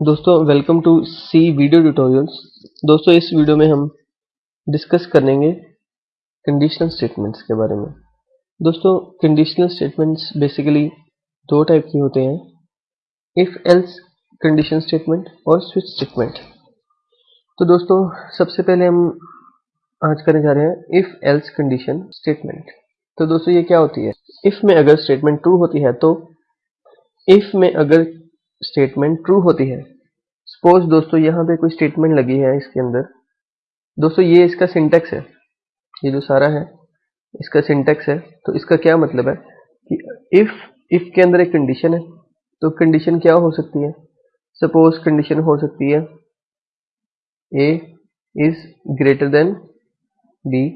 दोस्तों welcome to C video tutorials दोस्तों, इस वीडियो में हम डिस्कस करेंगे कंडीशनल स्टेटमेंट्स के बारे में। दोस्तों कंडीशनल स्टेटमेंट्स बेसिकली दो टाइप के होते हैं। इफ़ एल्स कंडीशन स्टेटमेंट और स्विच स्टेटमेंट तो दोस्तों, सबसे पहले हम आज करने जा रहे हैं इफ़ एल्स कंडीशन स्टेटमेंट तो दोस्तों, ये क्या होती है? इफ़ में अगर स्टेटमेंट ट्रू होती है तो इफ़ में अगर स्टेटमेंट ट्रू होती है। सपोज़ दोस्तों यहाँ पे कोई स्टेटमेंट लगी है इसके अंदर। दोस्तों ये इसका सिंटेक्स है। ये जो सारा है, इसका सिंटेक्स है। तो इसका क्या मतलब है कि इफ़ इफ़ के अंदर एक कंडीशन है तो कंडीशन क्या हो सकती है? सपोज़ कंडीशन हो सकती है A is greater than B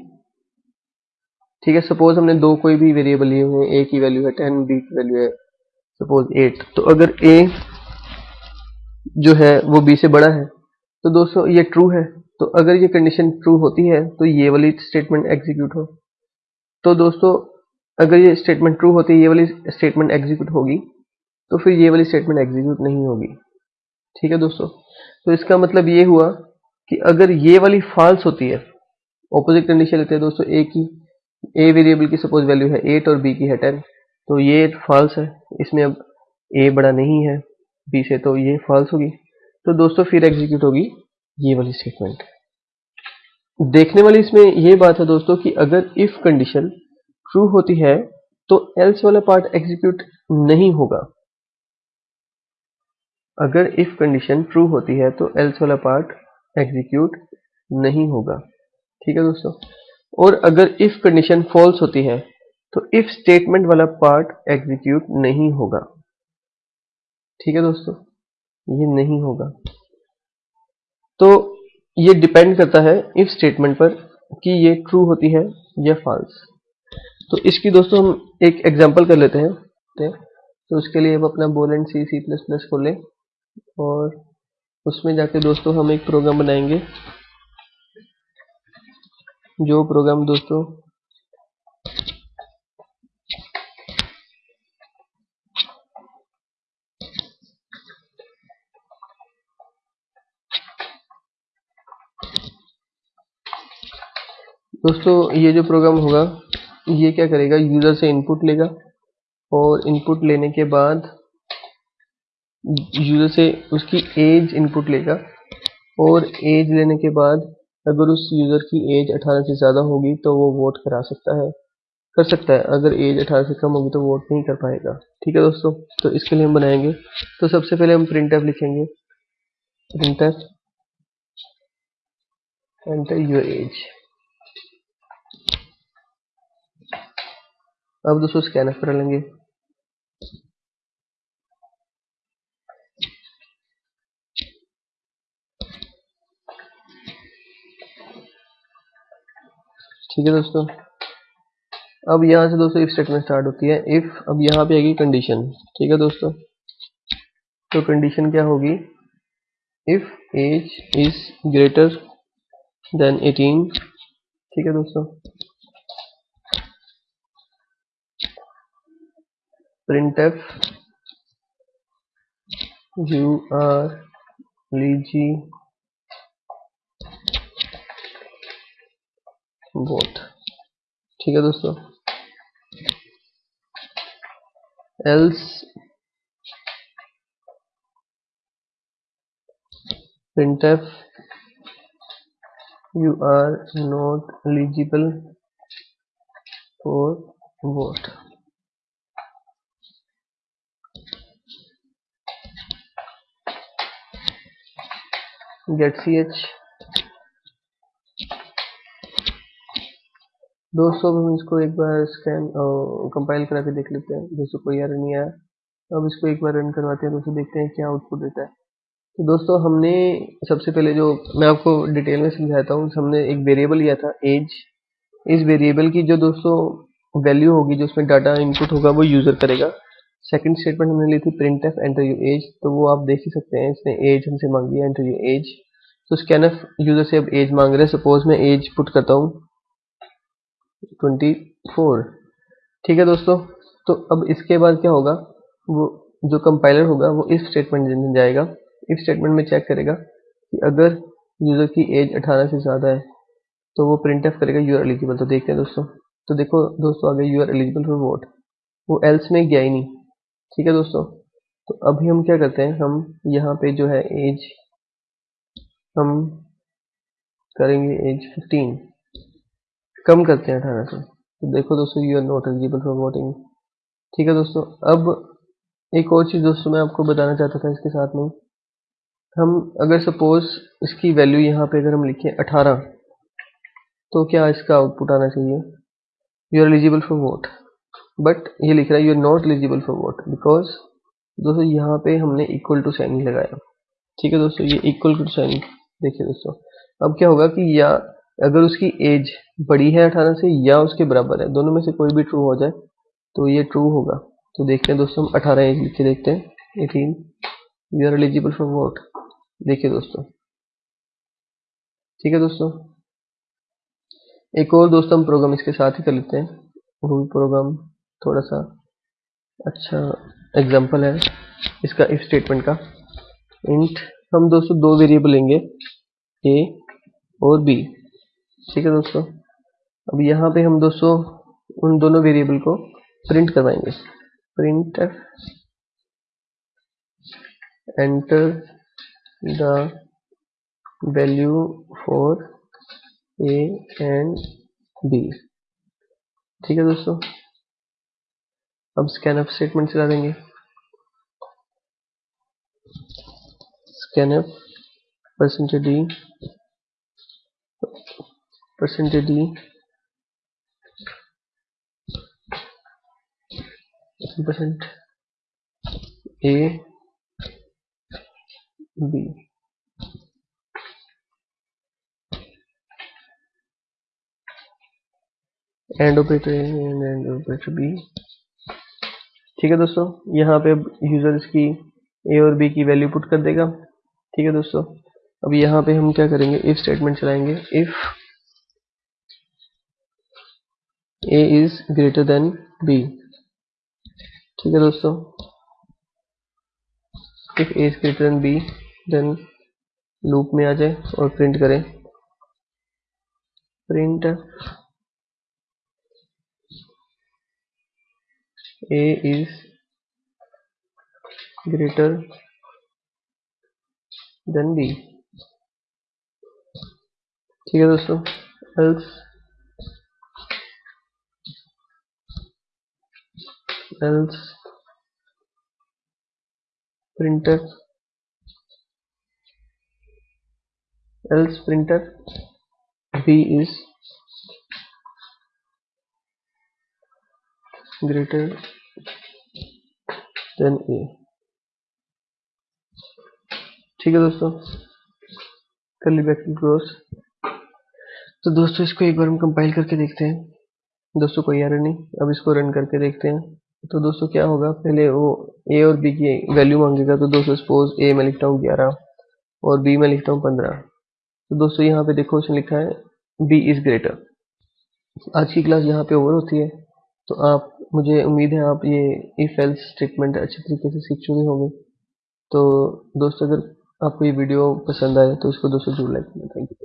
ठीक है सपोज़ हमने दो कोई भी वेरिएबल लिए हुए हैं ए की वैल्यू है टेन बी की वैल्यू है सपोज़ एट तो अगर ए जो है, वो बी से बड़ा है। तो दोस्तों, ये ट्रू है। तो अगर ये कंडीशन ट्रू होती है तो ये वाली स्टेटमेंट एग्जीक्यूट हो। तो दोस्तों, अगर ये स्टेटमेंट ट्रू होती है, ये वाली स्टेटमेंट एग्जीक्यूट होगी तो फिर ये वाली स्टेटमेंट एग्जीक्यूट नहीं होगी। ठीक है दोस्तों? तो इसका मतलब ये हुआ कि अगर ये वाली फॉल्स होती है ऑपोजिट कंडीशन लेते हैं दोस्तों ए की। ए वेरिएबल की सपोज़ वैल्यू है एट और बी की है टेन तो ये फॉल्स है। इसमें अब ए बड़ा नहीं है। बी से तो ये फॉल्स होगी। तो दोस्तों फिर एग्जीक्यूट होगी ये वाली स्टेटमेंट देखने वाली इसमें ये बात है दोस्तों कि अगर इफ़ कंडीशन ट्रू होती है तो एल्स वाला पार्ट एग्जीक्यूट नहीं होगा। अगर इफ़ कंडीशन ट्रू होती है तो एल्स वाला पार्ट एग्जीक्यूट नहीं होगा। ठीक है दोस्तों? और अगर इफ़ कंडीशन फॉल्स होती है तो इफ़ स्टेटमेंट वाला पार्ट एग्जीक्यूट नहीं होगा। ठीक है दोस्तों? ये नहीं होगा। तो ये डिपेंड करता है इफ़ स्टेटमेंट पर कि ये ट्रू होती है या फॉल्स तो इसकी दोस्तों हम एक एग्जांपल कर लेते हैं। तो उसके लिए हम अपना Borland C C plus plus खोलें और उसमें जाके दोस्तों हम एक प्रोग्राम बनाएँगे। जो प्रोग्राम दोस्तों दोस्तों, ये जो प्रोग्राम होगा, ये क्या करेगा? यूज़र से इनपुट लेगा और इनपुट लेने के बाद यूज़र से उसकी एज इनपुट लेगा और एज लेने के बाद अगर उस यूज़र की एज 18 से ज़्यादा होगी तो वो वोट करा सकता है। कर सकता है, अगर एज 18 से कम होगी तो वोट नहीं कर पाएगा। ठीक है दोस्तों तो इसके लिए हम बनाएँगे। तो सबसे पहले हम प्रिंट लिखेंगे। प्रिंट एंटर योर एज अब दोस्तों स्कैन कर लेंगे ठीक है दोस्तों। अब यहाँ से दोस्तों इफ़ स्टेटमेंट स्टार्ट होती है। इफ़ अब यहाँ पे आएगी कंडीशन ठीक है दोस्तों। तो कंडीशन क्या होगी? If age is greater than 18 ठीक है दोस्तों। printf you are lazy both ठीक है दोस्तों else printf you are not eligible for vote Get C H दोस्तों, हम इसको एक बार स्कैन कंपाइल करा के देख लेते हैं। दोस्तों कोई एरर नहीं आया, अब इसको एक बार रन करवाते हैं दोस्तों देखते हैं क्या आउटपुट देता है। तो दोस्तों, हमने सबसे पहले जो मैं आपको डिटेल में समझाता हूँ, हमने एक वेरिएबल लिया था एज इस वेरिएबल की जो दोस्तों वैल्यू होगी, जो उसमें डाटा इनपुट होगा, वो यूज़र करेगा। सेकंड स्टेटमेंट हमने ली थी printf enter you age तो वो आप देख ही सकते हैं, इसने एज हमसे मांगी है एंटर यू एज तो स्कैनफ यूज़र से अब एज मांग रहे हैं. सपोज़ मैं एज पुट करता हूँ ट्वेंटी फोर ठीक है दोस्तों? तो अब इसके बाद क्या होगा? वो जो कंपाइलर होगा, वो इफ़ स्टेटमेंट जाएगा. इफ़ स्टेटमेंट में चेक करेगा कि अगर यूज़र की एज 18 से ज़्यादा है तो वो प्रिंट एफ़ करेगा यू आर एलिजिबल तो देखते हैं दोस्तों. तो देखो दोस्तों आगे you are eligible for vote वो एल्स में गया ही नहीं. ठीक है दोस्तों? तो अभी हम क्या करते हैं? हम यहाँ पे जो है एज हम करेंगे एज 15 कम करते हैं अठारह से। तो देखो दोस्तों you are not eligible for voting ठीक है दोस्तों? अब एक और चीज़ दोस्तों मैं आपको बताना चाहता था इसके साथ में। हम अगर सपोज़ इसकी वैल्यू यहाँ पे अगर हम लिखें 18 तो क्या इसका आउटपुट आना चाहिए? You are eligible for vote but ये लिख रहा है you are not eligible for vote because दोस्तों यहाँ पे हमने इक्वल टू साइन लगाया। ठीक है दोस्तों, ये इक्वल टू साइन देखिए दोस्तों। अब क्या होगा कि या अगर उसकी एज बड़ी है अठारह से या उसके बराबर है, दोनों में से कोई भी ट्रू हो जाए तो ये ट्रू होगा। तो देखते हैं दोस्तों, हम अठारह एज लिख के देखते हैं। Eighteen you are eligible for vote देखिए दोस्तों। ठीक है दोस्तों। एक और दोस्तों हम प्रोग्राम इसके साथ ही कर लेते हैं। वो प्रोग्राम थोड़ा सा अच्छा एग्जांपल है इसका इफ़ स्टेटमेंट का। इंट हम दोस्तों दो वेरिएबल लेंगे ए और बी ठीक है दोस्तों? अब यहाँ पे हम दोस्तों उन दोनों वेरिएबल को प्रिंट करवाएँगे। Print enter the value for a and b ठीक है दोस्तों? अब स्कैनअप स्टेटमेंट चला देंगे। Scanf percentage d percentage d percent a b and operator and and operator b ठीक है दोस्तों? यहाँ पे यूज़र इसकी ए और बी की वैल्यू पुट कर देगा। ठीक है दोस्तों? अब यहाँ पे हम क्या करेंगे? इफ़ स्टेटमेंट चलाएँगे। If a is greater than b ठीक है दोस्तों? If a is greater than b then loop में आ जाए और प्रिंट करें। Print a is greater than b ठीक है दोस्तों else else printer else printer b is greater than a. ठीक है दोस्तों। कर्ली ब्रैकेट क्लोज तो दोस्तों, इसको एक बार हम कंपाइल करके देखते हैं। दोस्तों, कोई एरर नहीं। अब इसको रन करके देखते हैं। तो दोस्तों, क्या होगा? पहले वो ए और बी की वैल्यू मांगेगा। तो दोस्तों सपोज़ ए में लिखता हूँ ग्यारह और बी में लिखता हूँ पंद्रह। तो दोस्तों, यहाँ पे देखो, उसने लिखा है बी इज़ ग्रेटर आज की क्लास यहाँ पे ओवर होती है। तो आप, मुझे उम्मीद है आप ये इफ़ एल्स स्टेटमेंट अच्छे तरीके से सीख चुके होंगे। तो दोस्तों, अगर आपको ये वीडियो पसंद आए तो इसको दोस्तों ज़रूर लाइक करें थैंक यू